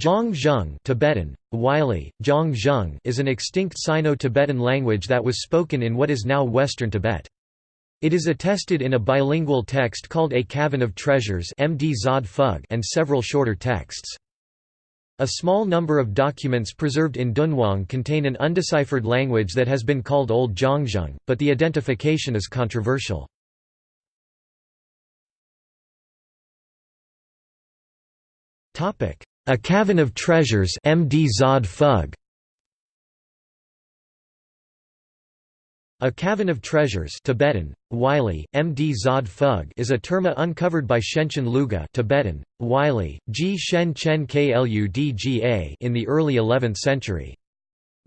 Zhang Tibetan, Wylie, Zhang is an extinct Sino-Tibetan language that was spoken in what is now Western Tibet. It is attested in a bilingual text called A Cavern of Treasures and several shorter texts. A small number of documents preserved in Dunhuang contain an undeciphered language that has been called Old Zhangzhung, but the identification is controversial. Topic: a Cavern of Treasures MD Zod Phug. A Cavern of Treasures Tibetan, Wylie, MD Zod Phug is a terma uncovered by Shenchen Luga Tibetan, Wylie, G Shen Chen Kludga in the early 11th century.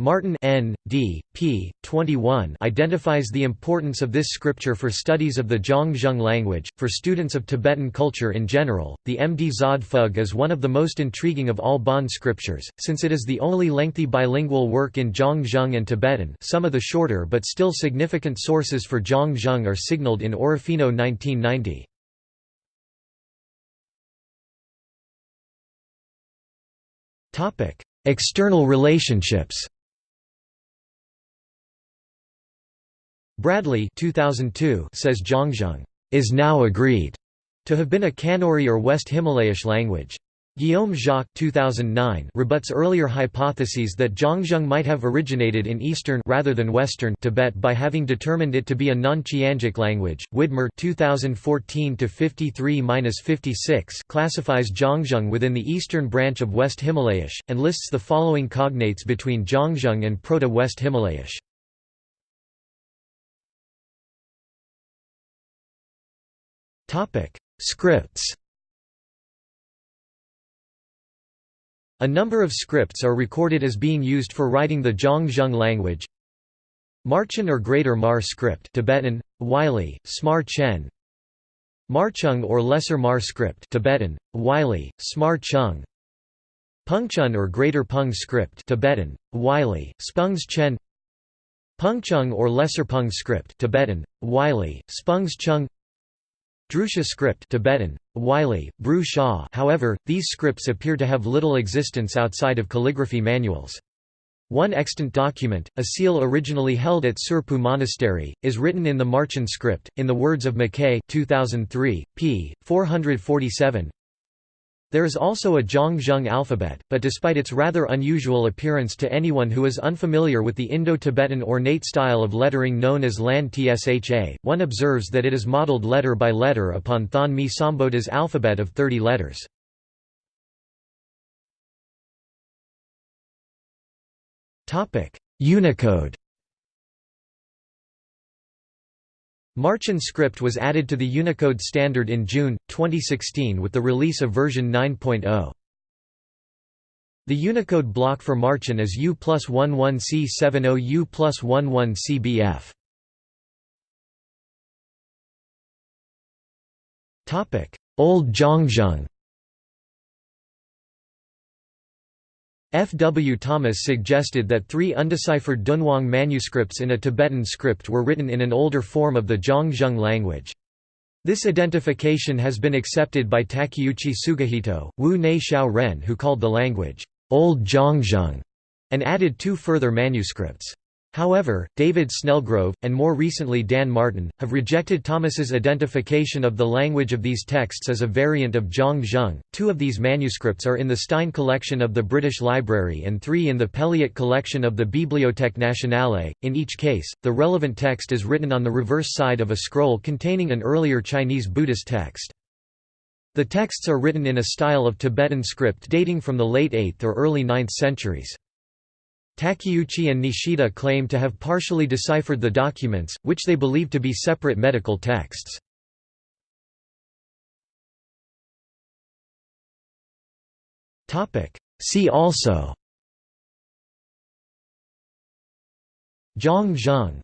Martin N. D. p. 21 identifies the importance of this scripture for studies of the Zhangzhung language. For students of Tibetan culture in general, the Md Zod Phug is one of the most intriguing of all Bon scriptures, since it is the only lengthy bilingual work in Zhangzhung and Tibetan. Some of the shorter but still significant sources for Zhangzhung are signaled in Orofino 1990. External relationships Bradley 2002 says Zhangzhung is now agreed to have been a Kinnauri or West Himalayish language. Guillaume Jacques 2009 rebuts earlier hypotheses that Zhangzhung might have originated in eastern rather than western Tibet by having determined it to be a non-Qiangic language. Widmer 2014-53-56 classifies Zhangzhung within the eastern branch of West Himalayish and lists the following cognates between Zhangzhung and Proto-West Himalayish. Scripts A number of scripts are recorded as being used for writing the Zhangzhung language. Marchen or Greater Mar script Tibetan, Wylie, Smar Chen. Marchung or Lesser Mar script Tibetan, Wylie, Smar Chung Pungchen or Greater Pung script Tibetan, Wylie, Spungs Chen. Pungchung or Lesser Pung script Tibetan, Wylie, Spungs Chung Drusha script Tibetan, Sha however, these scripts appear to have little existence outside of calligraphy manuals. One extant document, a seal originally held at Tsurphu Monastery, is written in the Marchen script, in the words of McKay 2003, p. 447, there is also a Zhangzhung alphabet, but despite its rather unusual appearance to anyone who is unfamiliar with the Indo-Tibetan ornate style of lettering known as Lan Tsha, one observes that it is modeled letter by letter upon Thon Mi alphabet of 30 letters. Unicode Marchen script was added to the Unicode standard in June, 2016 with the release of version 9.0. The Unicode block for Marchen is U plus 11C70 U plus 11CBF. Old Zhangzhung F. W. Thomas suggested that three undeciphered Dunhuang manuscripts in a Tibetan script were written in an older form of the Zhangzhung language. This identification has been accepted by Takeuchi Tsuguhito, Wu Nei Xiao Ren who called the language, Old Zhangzhung, and added two further manuscripts. However, David Snellgrove, and more recently Dan Martin, have rejected Thomas's identification of the language of these texts as a variant of Zhang Two of these manuscripts are in the Stein collection of the British Library and three in the Pelliot collection of the Bibliothèque Nationale. In each case, the relevant text is written on the reverse side of a scroll containing an earlier Chinese Buddhist text. The texts are written in a style of Tibetan script dating from the late 8th or early 9th centuries. Takeuchi and Nishida claim to have partially deciphered the documents, which they believe to be separate medical texts. See also Zhang Zhang